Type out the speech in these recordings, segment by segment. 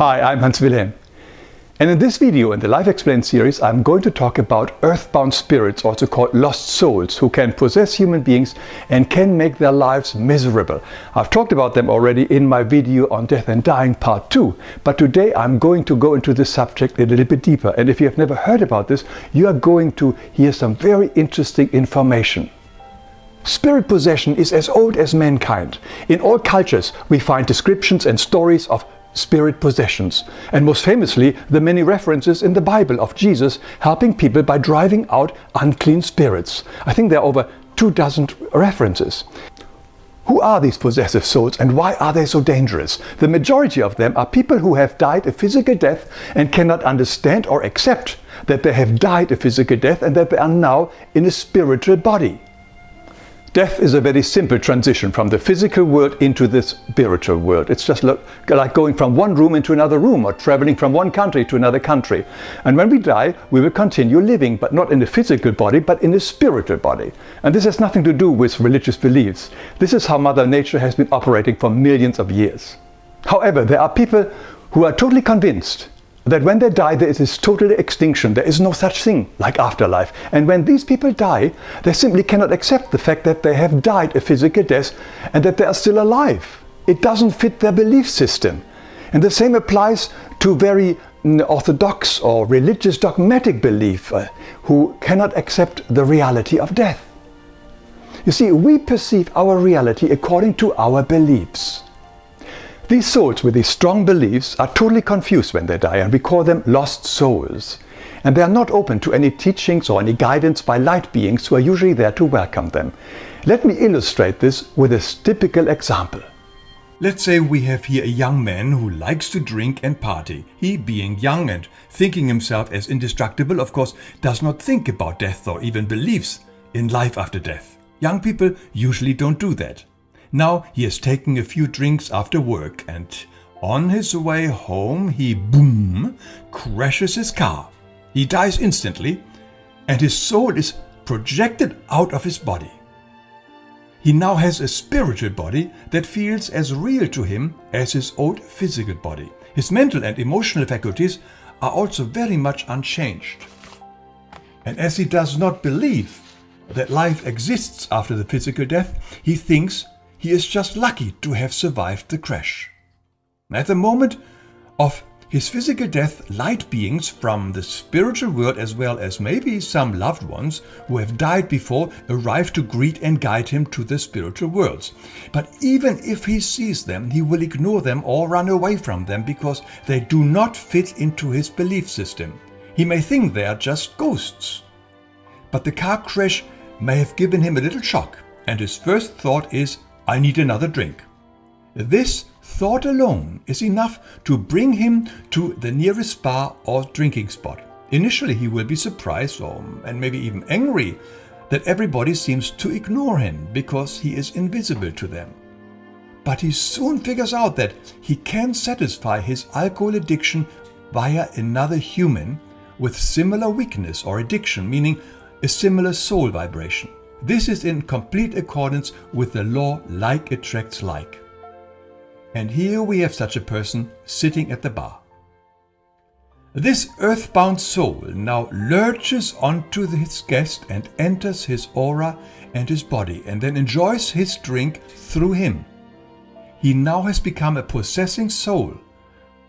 Hi, I'm Hans Wilhelm. And in this video in the Life Explained series, I'm going to talk about earthbound spirits, also called lost souls, who can possess human beings and can make their lives miserable. I've talked about them already in my video on death and dying part 2, but today I'm going to go into this subject a little bit deeper. And if you have never heard about this, you are going to hear some very interesting information. Spirit possession is as old as mankind. In all cultures we find descriptions and stories of spirit possessions, and most famously the many references in the Bible of Jesus helping people by driving out unclean spirits. I think there are over two dozen references. Who are these possessive souls and why are they so dangerous? The majority of them are people who have died a physical death and cannot understand or accept that they have died a physical death and that they are now in a spiritual body. Death is a very simple transition from the physical world into the spiritual world. It's just like going from one room into another room or traveling from one country to another country. And when we die, we will continue living, but not in a physical body, but in a spiritual body. And this has nothing to do with religious beliefs. This is how Mother Nature has been operating for millions of years. However, there are people who are totally convinced that when they die there is total extinction. There is no such thing like afterlife. And when these people die, they simply cannot accept the fact that they have died a physical death and that they are still alive. It doesn't fit their belief system. And the same applies to very mm, orthodox or religious dogmatic belief uh, who cannot accept the reality of death. You see, we perceive our reality according to our beliefs. These souls with these strong beliefs are totally confused when they die and we call them lost souls. And they are not open to any teachings or any guidance by light beings who are usually there to welcome them. Let me illustrate this with a typical example. Let's say we have here a young man who likes to drink and party. He, being young and thinking himself as indestructible, of course, does not think about death or even believes in life after death. Young people usually don't do that. Now he is taking a few drinks after work and on his way home he boom crashes his car. He dies instantly and his soul is projected out of his body. He now has a spiritual body that feels as real to him as his old physical body. His mental and emotional faculties are also very much unchanged. And as he does not believe that life exists after the physical death, he thinks he is just lucky to have survived the crash. At the moment of his physical death, light beings from the spiritual world as well as maybe some loved ones who have died before arrive to greet and guide him to the spiritual worlds. But even if he sees them, he will ignore them or run away from them because they do not fit into his belief system. He may think they are just ghosts. But the car crash may have given him a little shock and his first thought is I need another drink. This thought alone is enough to bring him to the nearest bar or drinking spot. Initially he will be surprised or, and maybe even angry that everybody seems to ignore him because he is invisible to them. But he soon figures out that he can satisfy his alcohol addiction via another human with similar weakness or addiction, meaning a similar soul vibration. This is in complete accordance with the law like attracts like. And here we have such a person sitting at the bar. This earthbound soul now lurches onto his guest and enters his aura and his body and then enjoys his drink through him. He now has become a possessing soul.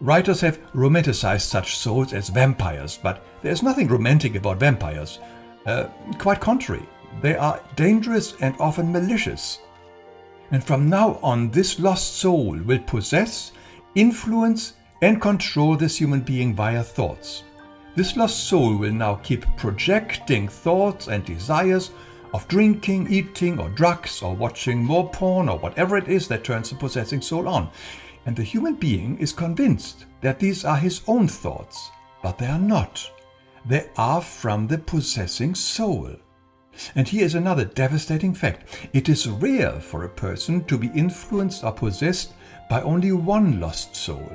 Writers have romanticized such souls as vampires, but there's nothing romantic about vampires. Uh, quite contrary. They are dangerous and often malicious. And from now on, this lost soul will possess, influence, and control this human being via thoughts. This lost soul will now keep projecting thoughts and desires of drinking, eating, or drugs, or watching more porn, or whatever it is that turns the possessing soul on. And the human being is convinced that these are his own thoughts, but they are not. They are from the possessing soul. And here is another devastating fact. It is rare for a person to be influenced or possessed by only one lost soul.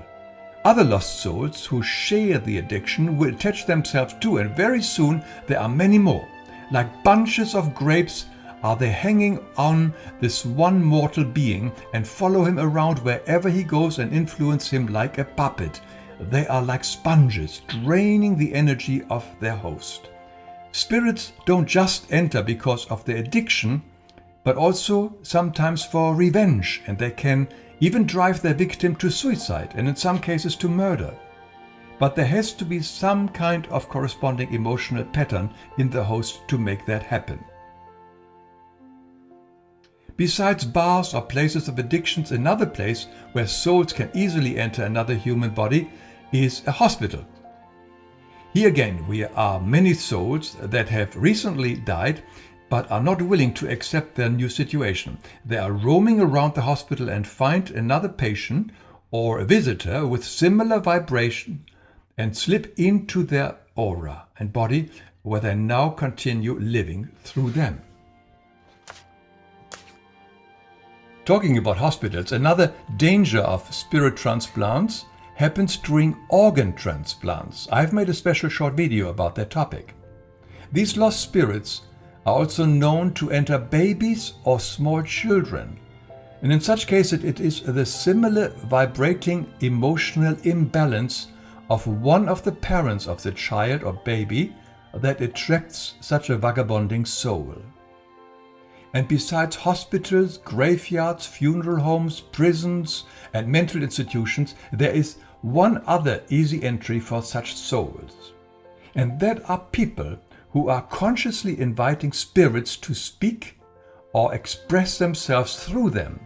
Other lost souls who share the addiction will attach themselves to and very soon there are many more. Like bunches of grapes are they hanging on this one mortal being and follow him around wherever he goes and influence him like a puppet. they are like sponges draining the energy of their host. Spirits don't just enter because of their addiction, but also sometimes for revenge, and they can even drive their victim to suicide and in some cases to murder. But there has to be some kind of corresponding emotional pattern in the host to make that happen. Besides bars or places of addictions, another place where souls can easily enter another human body is a hospital. Here again, we are many souls that have recently died but are not willing to accept their new situation. They are roaming around the hospital and find another patient or a visitor with similar vibration and slip into their aura and body where they now continue living through them. Talking about hospitals, another danger of spirit transplants happens during organ transplants. I've made a special short video about that topic. These lost spirits are also known to enter babies or small children. And in such cases, it is the similar vibrating emotional imbalance of one of the parents of the child or baby that attracts such a vagabonding soul. And besides hospitals, graveyards, funeral homes, prisons, and mental institutions, there is one other easy entry for such souls. And that are people who are consciously inviting spirits to speak or express themselves through them.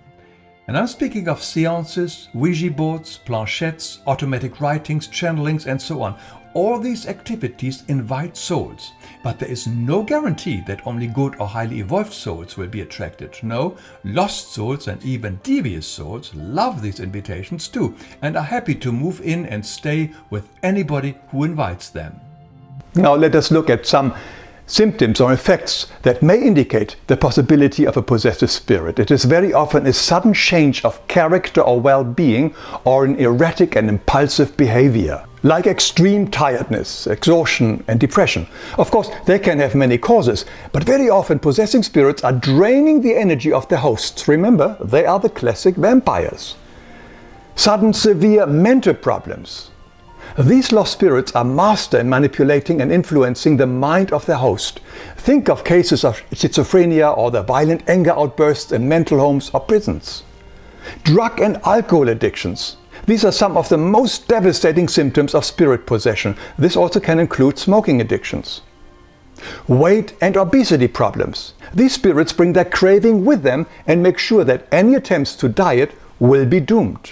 And I'm speaking of seances, Ouija boards, planchettes, automatic writings, channelings, and so on. All these activities invite souls, but there is no guarantee that only good or highly evolved souls will be attracted. No, lost souls and even devious souls love these invitations too and are happy to move in and stay with anybody who invites them. Now let us look at some symptoms or effects that may indicate the possibility of a possessive spirit. It is very often a sudden change of character or well-being or an erratic and impulsive behavior like extreme tiredness, exhaustion and depression. Of course, they can have many causes, but very often possessing spirits are draining the energy of their hosts. Remember, they are the classic vampires. Sudden severe mental problems. These lost spirits are master in manipulating and influencing the mind of their host. Think of cases of schizophrenia or the violent anger outbursts in mental homes or prisons. Drug and alcohol addictions. These are some of the most devastating symptoms of spirit possession. This also can include smoking addictions. Weight and obesity problems. These spirits bring their craving with them and make sure that any attempts to diet will be doomed.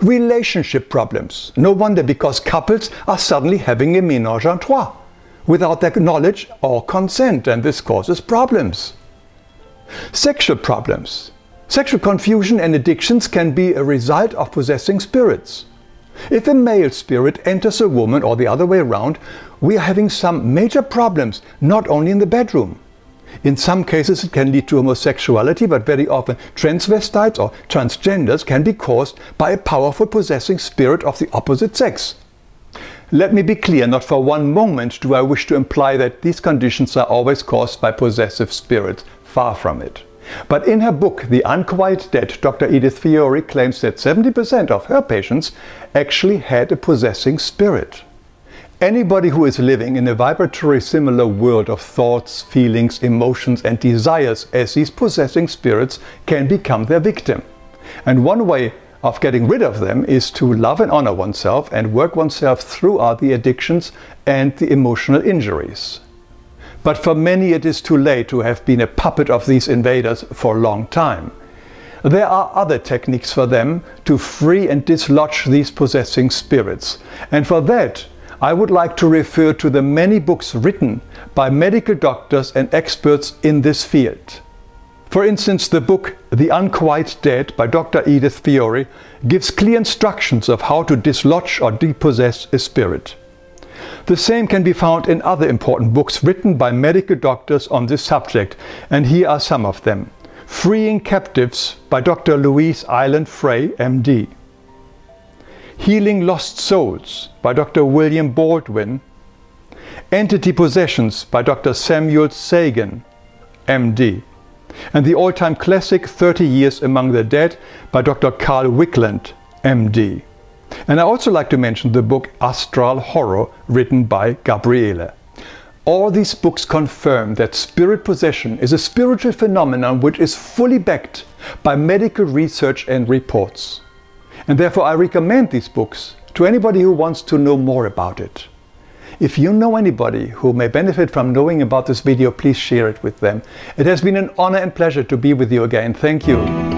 Relationship problems. No wonder because couples are suddenly having a ménage à trois without their knowledge or consent and this causes problems. Sexual problems. Sexual confusion and addictions can be a result of possessing spirits. If a male spirit enters a woman or the other way around, we are having some major problems, not only in the bedroom. In some cases it can lead to homosexuality, but very often transvestites or transgenders can be caused by a powerful possessing spirit of the opposite sex. Let me be clear, not for one moment do I wish to imply that these conditions are always caused by possessive spirits. Far from it. But in her book The Unquiet Dead, Dr. Edith Fiore claims that 70% of her patients actually had a possessing spirit. Anybody who is living in a vibratory similar world of thoughts, feelings, emotions and desires as these possessing spirits can become their victim. And one way of getting rid of them is to love and honor oneself and work oneself throughout the addictions and the emotional injuries. But for many it is too late to have been a puppet of these invaders for a long time. There are other techniques for them to free and dislodge these possessing spirits. And for that, I would like to refer to the many books written by medical doctors and experts in this field. For instance, the book The Unquiet Dead by Dr. Edith Fiore gives clear instructions of how to dislodge or depossess a spirit. The same can be found in other important books written by medical doctors on this subject, and here are some of them. Freeing Captives by Dr. Louise Ireland-Frey, MD. Healing Lost Souls by Dr. William Baldwin. Entity Possessions by Dr. Samuel Sagan, MD. And the all-time classic 30 Years Among the Dead by Dr. Carl Wickland, MD. And I also like to mention the book Astral Horror written by Gabriele. All these books confirm that spirit possession is a spiritual phenomenon which is fully backed by medical research and reports. And therefore I recommend these books to anybody who wants to know more about it. If you know anybody who may benefit from knowing about this video, please share it with them. It has been an honor and pleasure to be with you again. Thank you.